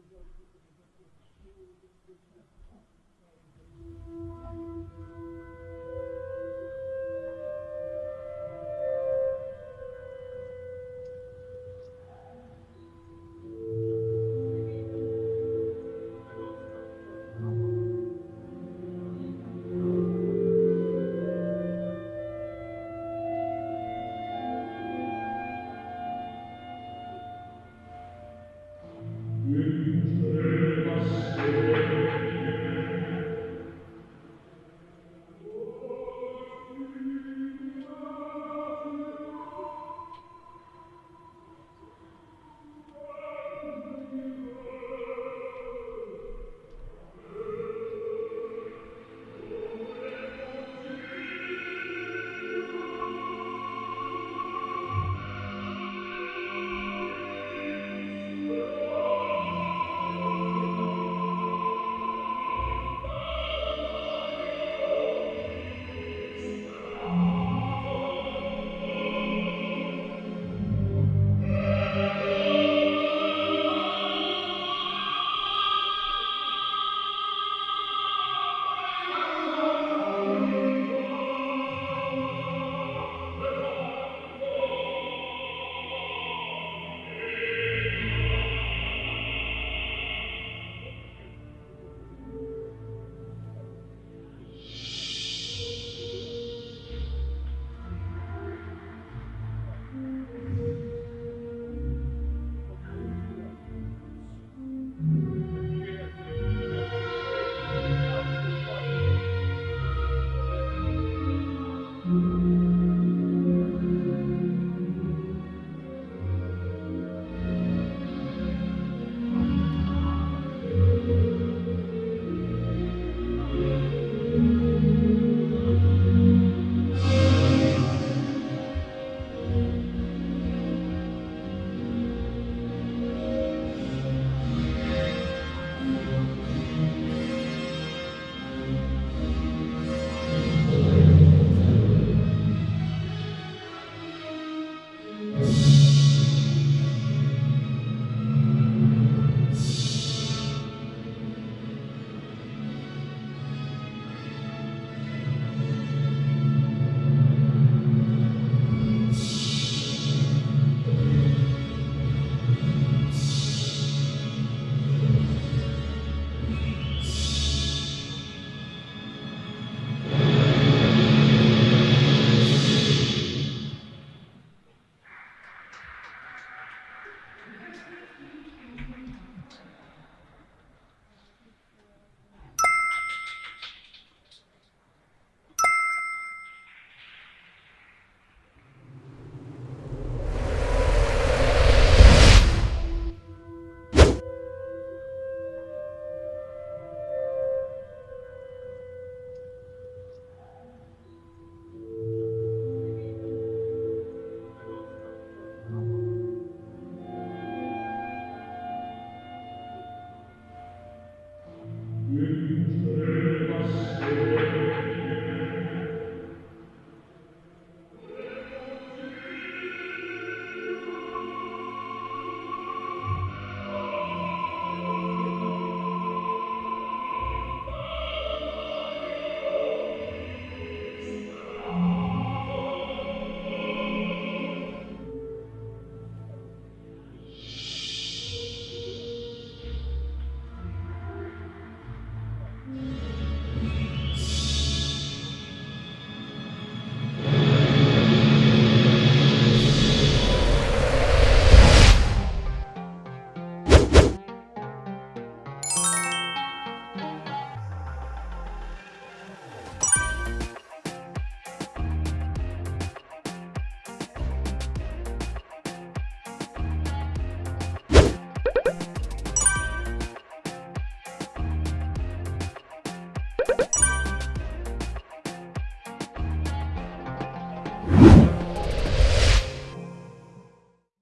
Thank you. you